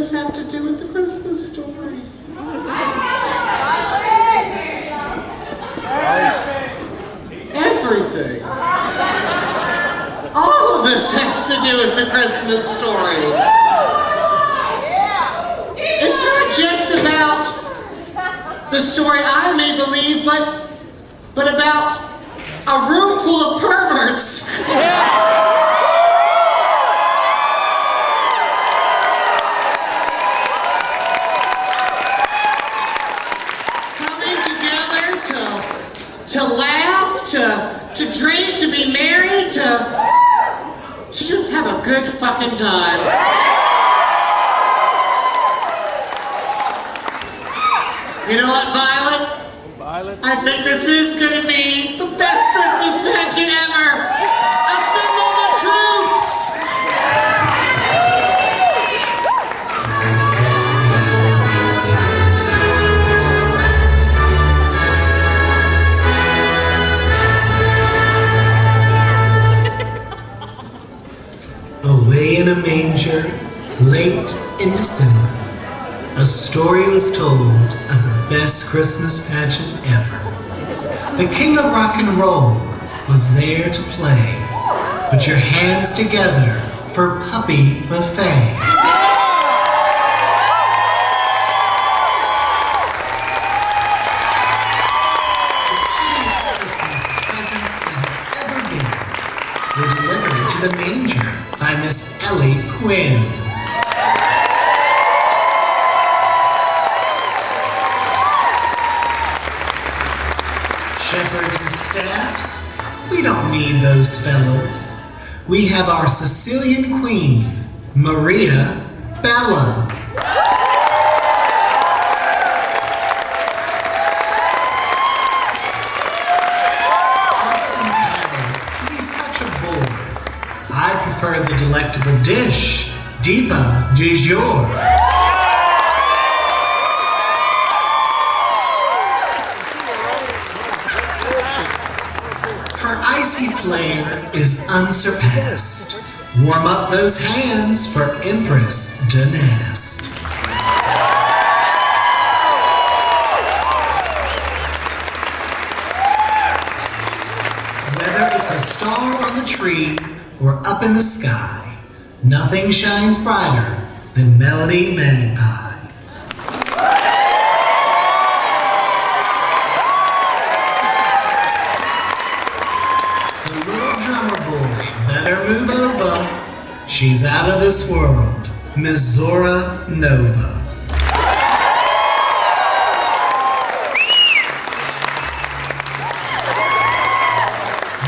this have to do with the Christmas story? Everything. All of this has to do with the Christmas story. It's not just about the story I may believe, but but about a room full of perverts. to laugh, to to drink, to be married, to to just have a good fucking time. You know what, Violet? Violet? I think this is gonna be the best Christmas in December, a story was told of the best Christmas pageant ever. The king of rock and roll was there to play. Put your hands together for Puppy Buffet. The manger by Miss Ellie Quinn. Shepherds and staffs, we don't need those fellows. We have our Sicilian queen, Maria Bella. I prefer the delectable dish, Deepa du jour. Icy flair is unsurpassed. Warm up those hands for Empress Danast. Whether it's a star on the tree or up in the sky, nothing shines brighter than Melody Magpie. She's out of this world, Miss Zora Nova.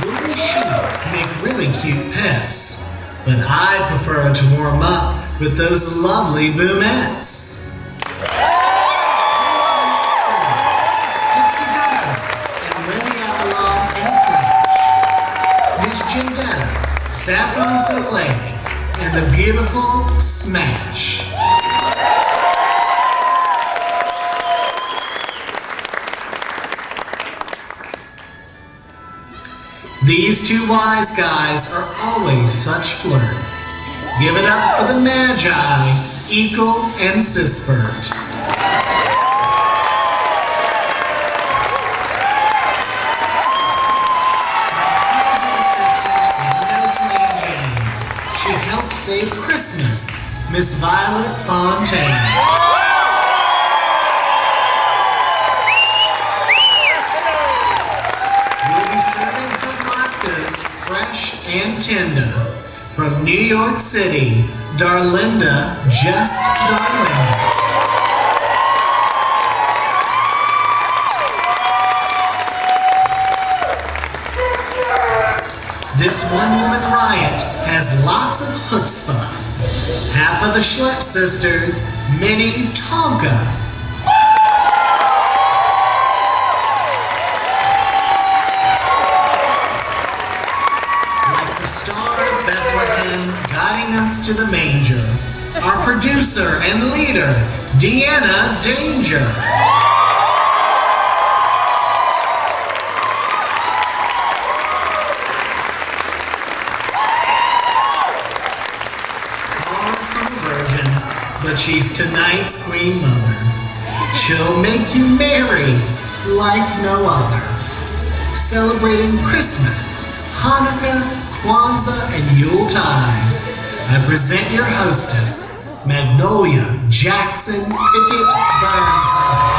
Movie sheep make really cute pets, but I prefer to warm up with those lovely boomettes. Saffron Soleil, and the beautiful Smash. These two wise guys are always such flirts. Give it up for the Magi, Eagle and Sispert. Save Christmas, Miss Violet Fontaine. We'll be serving her latkes fresh and tender. From New York City, Darlinda, just Darlinda. Has lots of chutzpah. Half of the Schlepp sisters, Minnie Tonka, like the star of Bethlehem guiding us to the manger. Our producer and leader, Deanna Danger. But she's tonight's Queen Mother. She'll make you merry like no other. Celebrating Christmas, Hanukkah, Kwanzaa, and Yule Yuletide. I present your hostess, Magnolia Jackson Pickett Burnside.